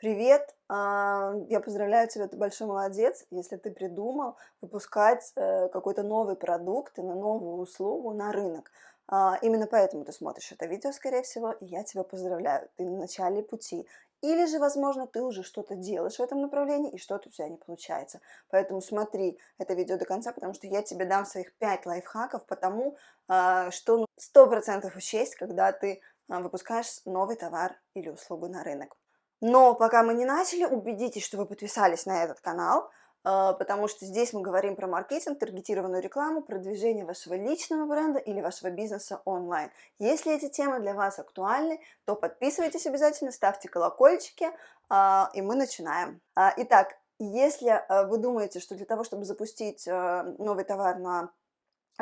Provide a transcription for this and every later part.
Привет! А, я поздравляю тебя, ты большой молодец, если ты придумал выпускать э, какой-то новый продукт или новую услугу на рынок. А, именно поэтому ты смотришь это видео, скорее всего, и я тебя поздравляю, ты на начале пути. Или же, возможно, ты уже что-то делаешь в этом направлении, и что-то у тебя не получается. Поэтому смотри это видео до конца, потому что я тебе дам своих 5 лайфхаков по тому, а, что 100% учесть, когда ты выпускаешь новый товар или услугу на рынок. Но пока мы не начали, убедитесь, что вы подписались на этот канал, а, потому что здесь мы говорим про маркетинг, таргетированную рекламу, продвижение вашего личного бренда или вашего бизнеса онлайн. Если эти темы для вас актуальны, то подписывайтесь обязательно, ставьте колокольчики, а, и мы начинаем. А, итак, если вы думаете, что для того, чтобы запустить новый товар на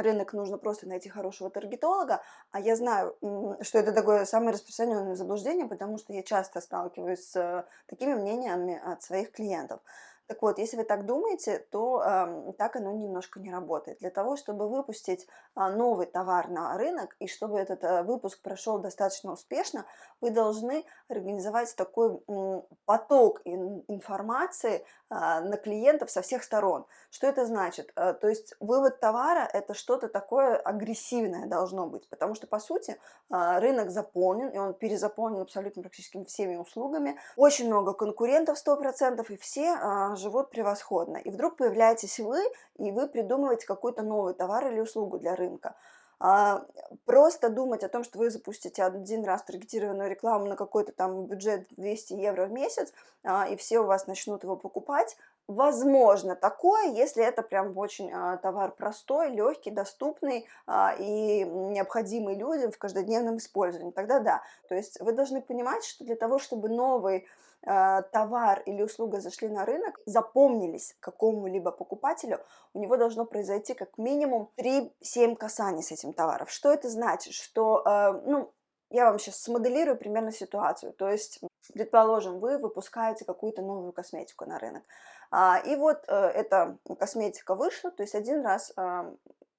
рынок нужно просто найти хорошего таргетолога, а я знаю, что это такое самое распространенное заблуждение, потому что я часто сталкиваюсь с такими мнениями от своих клиентов. Так вот, если вы так думаете, то э, так оно немножко не работает. Для того, чтобы выпустить э, новый товар на рынок и чтобы этот э, выпуск прошел достаточно успешно, вы должны организовать такой э, поток ин информации э, на клиентов со всех сторон. Что это значит? Э, то есть вывод товара это что-то такое агрессивное должно быть, потому что по сути э, рынок заполнен, и он перезаполнен абсолютно практически всеми услугами. Очень много конкурентов 100%, и все э, живут превосходно. И вдруг появляетесь вы, и вы придумываете какой-то новый товар или услугу для рынка. А, просто думать о том, что вы запустите один раз таргетированную рекламу на какой-то там бюджет 200 евро в месяц, а, и все у вас начнут его покупать, Возможно такое, если это прям очень а, товар простой, легкий, доступный а, и необходимый людям в каждодневном использовании, тогда да. То есть вы должны понимать, что для того, чтобы новый а, товар или услуга зашли на рынок, запомнились какому-либо покупателю, у него должно произойти как минимум 3-7 касаний с этим товаром. Что это значит? Что, ну, я вам сейчас смоделирую примерно ситуацию. То есть, предположим, вы выпускаете какую-то новую косметику на рынок. А, и вот э, эта косметика вышла, то есть один раз а,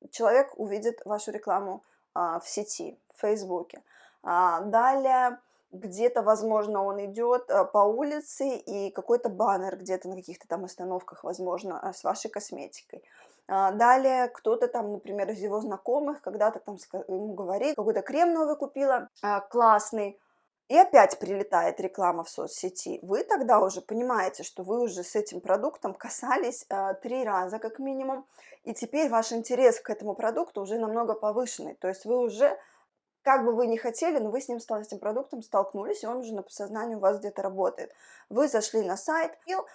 человек увидит вашу рекламу а, в сети, в Фейсбуке. Далее где-то, возможно, он идет по улице и какой-то баннер где-то на каких-то там остановках, возможно, с вашей косметикой. Далее кто-то там, например, из его знакомых когда-то там ему говорит, какой-то крем новый купила, классный, и опять прилетает реклама в соцсети, вы тогда уже понимаете, что вы уже с этим продуктом касались э, три раза как минимум, и теперь ваш интерес к этому продукту уже намного повышенный, то есть вы уже, как бы вы ни хотели, но вы с ним, с этим продуктом столкнулись, и он уже на подсознании у вас где-то работает. Вы зашли на сайт, а,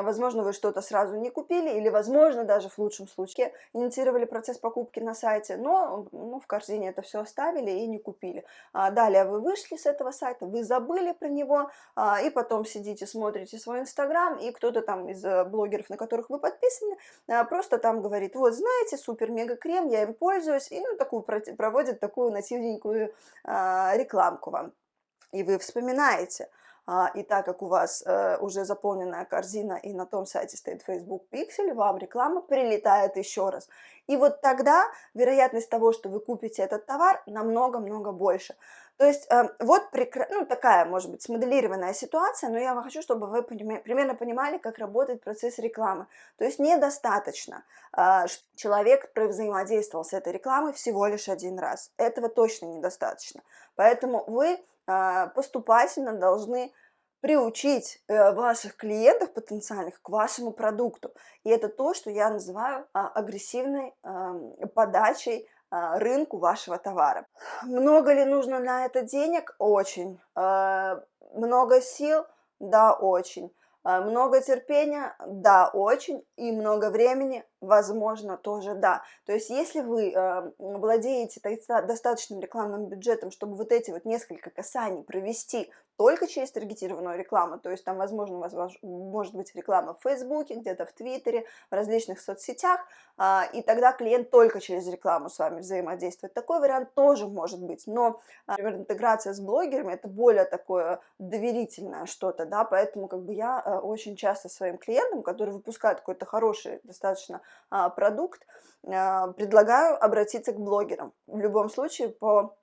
возможно, вы что-то сразу не купили, или, возможно, даже в лучшем случае инициировали процесс покупки на сайте, но ну, в корзине это все оставили и не купили. А далее вы вышли с этого сайта, вы забыли про него, а, и потом сидите, смотрите свой инстаграм, и кто-то там из э, блогеров, на которых вы подписаны, а, просто там говорит, вот, знаете, супер-мега-крем, я им пользуюсь, и ну, такую, проводит такую нативненькую рекламку вам. И вы вспоминаете – а, и так как у вас э, уже заполненная корзина и на том сайте стоит Facebook Pixel, вам реклама прилетает еще раз. И вот тогда вероятность того, что вы купите этот товар, намного-много больше. То есть э, вот ну, такая, может быть, смоделированная ситуация, но я хочу, чтобы вы примерно понимали, как работает процесс рекламы. То есть недостаточно, э, человек взаимодействовал с этой рекламой всего лишь один раз. Этого точно недостаточно. Поэтому вы а, поступательно должны приучить э, ваших клиентов потенциальных к вашему продукту. И это то, что я называю а, агрессивной подачей а, рынку вашего товара. Много ли нужно на это денег? Очень. Много сил? Да, очень. Много терпения? Да, очень. И много времени? Возможно, тоже да. То есть, если вы э, владеете достаточным рекламным бюджетом, чтобы вот эти вот несколько касаний провести только через таргетированную рекламу, то есть там, возможно, у вас может быть реклама в Фейсбуке, где-то в Твиттере, в различных соцсетях, э, и тогда клиент только через рекламу с вами взаимодействует. Такой вариант тоже может быть, но, например, интеграция с блогерами – это более такое доверительное что-то, да, поэтому как бы я э, очень часто своим клиентам, которые выпускают какой-то хороший, достаточно а, продукт, а, предлагаю обратиться к блогерам. В любом случае, по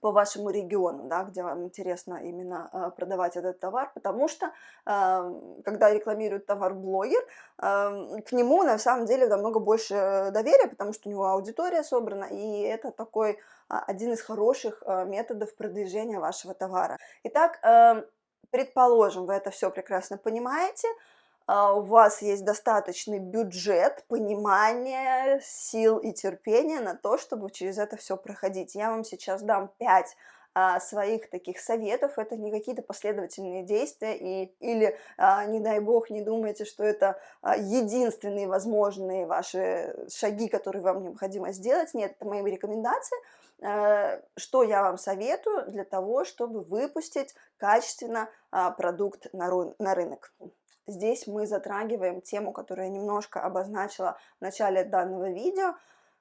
по вашему региону, да, где вам интересно именно э, продавать этот товар, потому что когда рекламирует товар блогер, к нему на самом деле намного больше доверия, потому что у него аудитория собрана, и это такой один из хороших методов продвижения вашего товара. Итак, предположим, вы это все прекрасно понимаете, а, у вас есть достаточный бюджет, понимание, сил и терпения на то, чтобы через это все проходить. Я вам сейчас дам 5 а, своих таких советов, это не какие-то последовательные действия, и, или, а, не дай бог, не думайте, что это а, единственные возможные ваши шаги, которые вам необходимо сделать. Нет, это мои рекомендации, а, что я вам советую для того, чтобы выпустить качественно а, продукт на рынок. Здесь мы затрагиваем тему, которую я немножко обозначила в начале данного видео.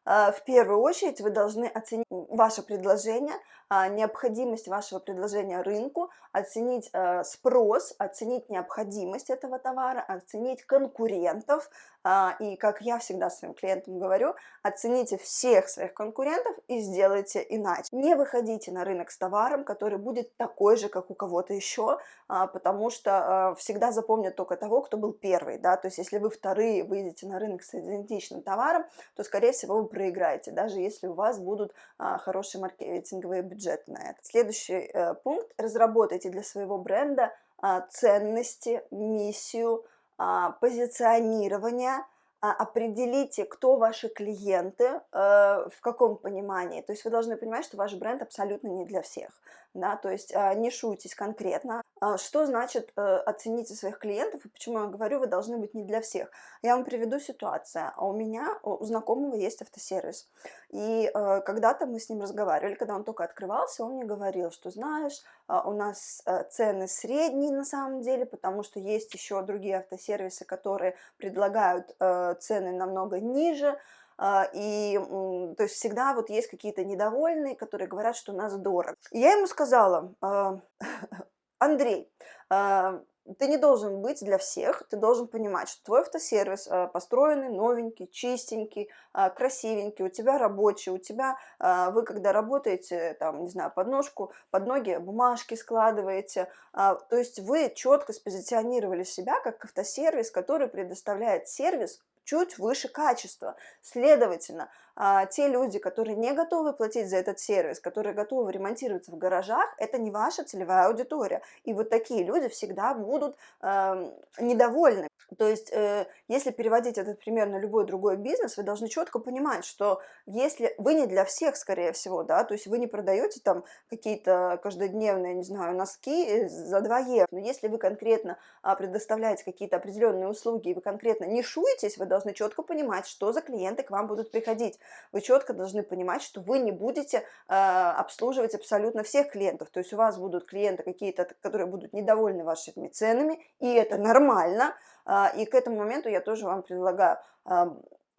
А, в первую очередь вы должны оценить ваше предложение, а, необходимость вашего предложения рынку, оценить э, спрос, оценить необходимость этого товара, оценить конкурентов. А, и, как я всегда своим клиентам говорю, оцените всех своих конкурентов и сделайте иначе. Не выходите на рынок с товаром, который будет такой же, как у кого-то еще, а, потому что всегда запомнят только того, кто был первый. Да? То есть, если вы вторые выйдете на рынок с идентичным товаром, то, скорее всего, вы проиграете, даже если у вас будут хорошие маркетинговые бюджет на это. Следующий э, пункт. Разработайте для своего бренда а, ценности, миссию, а, позиционирование, а, определите, кто ваши клиенты, э, в каком понимании. То есть вы должны понимать, что ваш бренд абсолютно не для всех. Да? То есть а, не шуйтесь конкретно. Что значит э, оцените своих клиентов и почему я говорю, вы должны быть не для всех? Я вам приведу ситуацию. У меня, у знакомого есть автосервис. И э, когда-то мы с ним разговаривали, когда он только открывался, он мне говорил, что знаешь, у нас цены средние на самом деле, потому что есть еще другие автосервисы, которые предлагают цены намного ниже, а, и то есть всегда вот есть какие-то недовольные, которые говорят, что у нас дорого. Я ему сказала, «А, Андрей, а, ты не должен быть для всех, ты должен понимать, что твой автосервис построенный, новенький, чистенький, красивенький, у тебя рабочий, у тебя, вы когда работаете, там, не знаю, подножку, под ноги бумажки складываете, то есть вы четко спозиционировали себя как автосервис, который предоставляет сервис чуть выше качества. Следовательно, а, те люди, которые не готовы платить за этот сервис, которые готовы ремонтироваться в гаражах, это не ваша целевая аудитория. И вот такие люди всегда будут э, недовольны. То есть, э, если переводить этот пример на любой другой бизнес, вы должны четко понимать, что если вы не для всех, скорее всего, да, то есть вы не продаете там какие-то каждодневные, не знаю, носки э, за 2 евро, но если вы конкретно а, предоставляете какие-то определенные услуги, и вы конкретно не шуетесь, вы должны четко понимать, что за клиенты к вам будут приходить вы четко должны понимать, что вы не будете э, обслуживать абсолютно всех клиентов. То есть у вас будут клиенты какие-то, которые будут недовольны вашими ценами, и это нормально. Э, и к этому моменту я тоже вам предлагаю э,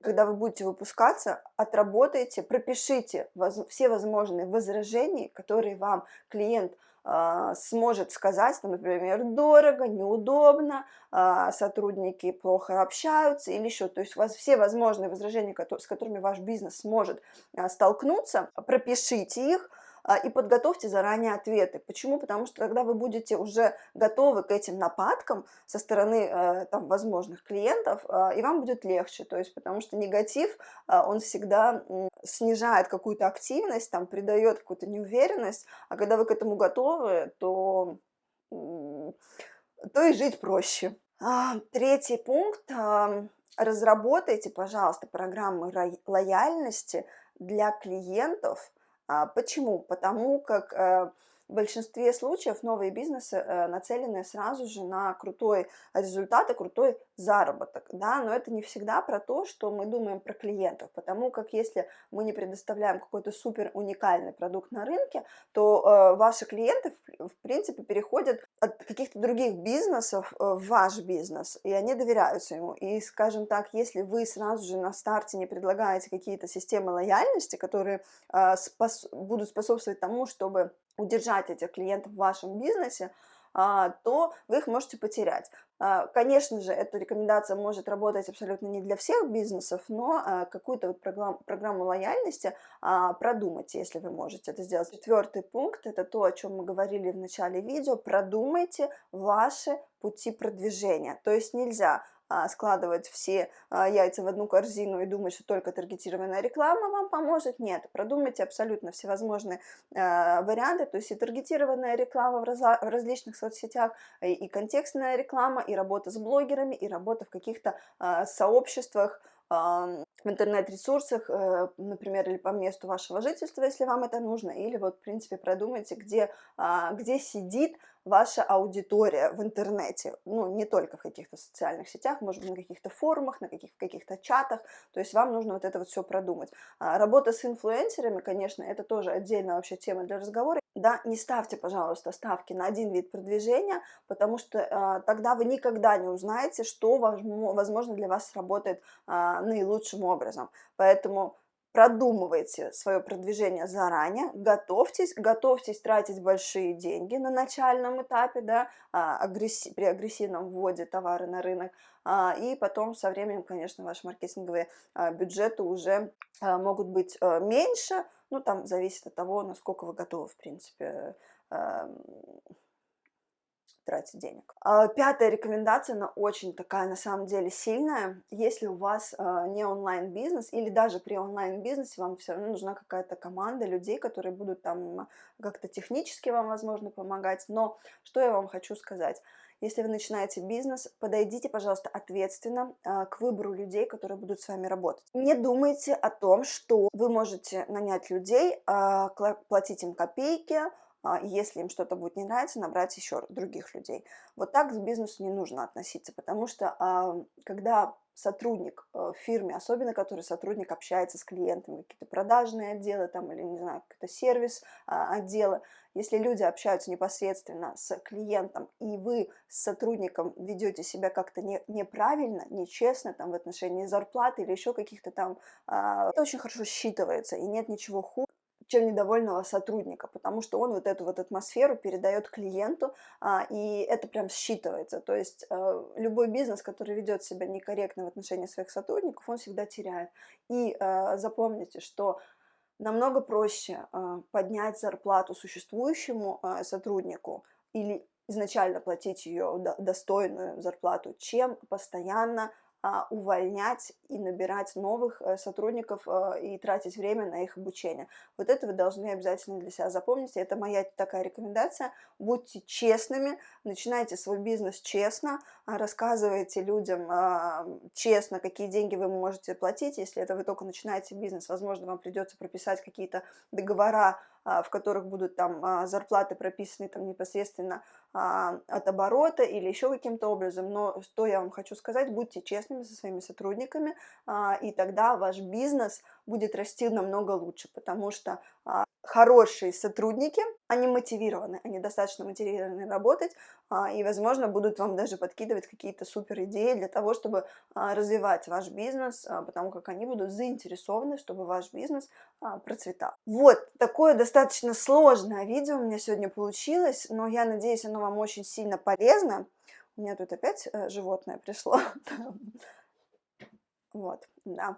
когда вы будете выпускаться, отработайте, пропишите воз, все возможные возражения, которые вам клиент сможет сказать, например, дорого, неудобно, а, сотрудники плохо общаются или еще. То есть у вас все возможные возражения, с которыми ваш бизнес сможет а, столкнуться, пропишите их, а, и подготовьте заранее ответы. Почему? Потому что тогда вы будете уже готовы к этим нападкам со стороны э, там, возможных клиентов, а, и вам будет легче. То есть, потому что негатив, а, он всегда снижает какую-то активность, там, придает какую-то неуверенность, а когда вы к этому готовы, то, то и жить проще. Третий пункт. Разработайте, пожалуйста, программы лояльности для клиентов, а, почему? Потому как э, в большинстве случаев новые бизнесы э, нацелены сразу же на крутой результат и крутой заработок, да, но это не всегда про то, что мы думаем про клиентов, потому как если мы не предоставляем какой-то супер уникальный продукт на рынке, то э, ваши клиенты, в, в принципе, переходят от каких-то других бизнесов э, в ваш бизнес, и они доверяются ему, и, скажем так, если вы сразу же на старте не предлагаете какие-то системы лояльности, которые э, спос будут способствовать тому, чтобы удержать этих клиентов в вашем бизнесе, а, то вы их можете потерять. А, конечно же, эта рекомендация может работать абсолютно не для всех бизнесов, но а, какую-то вот программу, программу лояльности продумайте, если вы можете это сделать. Четвертый пункт – это то, о чем мы говорили в начале видео. Продумайте ваши пути продвижения. То есть нельзя складывать все а, яйца в одну корзину и думать, что только таргетированная реклама вам поможет. Нет, продумайте абсолютно всевозможные а, варианты, то есть и таргетированная реклама в, различных соцсетях, и контекстная реклама, и работа с блогерами, и работа в каких-то сообществах, в интернет-ресурсах, э, например, или по месту вашего жительства, если вам это нужно, или вот, в принципе, продумайте, где, где сидит ваша аудитория в интернете, ну, не только в каких-то социальных сетях, может быть, на каких-то форумах, на каких- каких-то чатах, то есть вам нужно вот это вот все продумать. А, работа с инфлюенсерами, конечно, это тоже отдельная вообще тема для разговора. Да, не ставьте, пожалуйста, ставки на один вид продвижения, потому что э, тогда вы никогда не узнаете, что, возможно, для вас сработает э, наилучшим образом. Поэтому продумывайте свое продвижение заранее, готовьтесь, готовьтесь тратить большие деньги на начальном этапе, да, а, агрессив, при агрессивном вводе товара на рынок, а, и потом со временем, конечно, ваши маркетинговые а, бюджеты уже могут быть меньше, ну, там зависит от того, насколько вы готовы, в принципе, тратить денег. А, пятая рекомендация, она очень такая на самом деле сильная. Если у вас а, не онлайн-бизнес или даже при онлайн-бизнесе вам все равно нужна какая-то команда людей, которые будут там как-то технически вам, возможно, помогать. Но что я вам хочу сказать? Если вы начинаете бизнес, подойдите, пожалуйста, ответственно а, к выбору людей, которые будут с вами работать. Не думайте о том, что вы можете нанять людей, платить им копейки, если им что-то будет не нравиться, набрать еще других людей. Вот так к бизнесу не нужно относиться, потому что а, когда сотрудник э, в фирме, особенно который сотрудник общается с клиентами, какие-то продажные отделы там, или, не знаю, какой-то сервис а, отделы, если люди общаются непосредственно с клиентом, и вы с сотрудником ведете себя как-то не, неправильно, нечестно там, в отношении зарплаты или еще каких-то там, это очень хорошо считывается, и нет ничего хуже, чем недовольного сотрудника, потому что он вот эту вот атмосферу передает клиенту, а, и это прям считывается. То есть э, любой бизнес, который ведет себя некорректно в отношении своих сотрудников, он всегда теряет. И э, запомните, что намного проще э, поднять зарплату существующему сотруднику или изначально платить ее достойную зарплату, чем постоянно увольнять и набирать новых э, сотрудников э, и тратить время на их обучение. Вот это вы должны обязательно для себя запомнить. Это моя такая рекомендация. Будьте честными, начинайте свой бизнес честно, а, рассказывайте людям а, честно, какие деньги вы можете платить. Если это вы только начинаете бизнес, возможно, вам придется прописать какие-то договора, в которых будут там зарплаты прописаны там непосредственно от оборота или еще каким-то образом. Но что я вам хочу сказать, будьте честными со своими сотрудниками, а, и тогда ваш бизнес будет расти намного лучше, потому что а, хорошие сотрудники, они мотивированы, они достаточно мотивированы работать, а, и, возможно, будут вам даже подкидывать какие-то супер идеи для того, чтобы развивать ваш бизнес, потому как они будут заинтересованы, чтобы ваш бизнес процветал. Вот, такое достаточно сложное видео у меня сегодня получилось, но я надеюсь, оно вам очень сильно полезно. У меня тут опять э, животное пришло. Вот, да.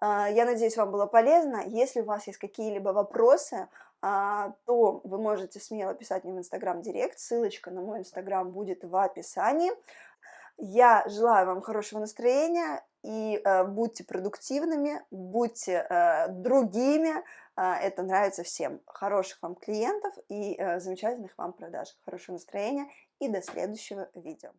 А, я надеюсь, вам было полезно. Если у вас есть какие-либо вопросы, а, то вы можете смело писать мне в Инстаграм Директ. Ссылочка на мой Инстаграм будет в описании. Я желаю вам хорошего настроения и э, будьте продуктивными, будьте э, другими. Э, это нравится всем. Хороших вам клиентов и э, замечательных вам продаж. Хорошего настроения и до следующего видео.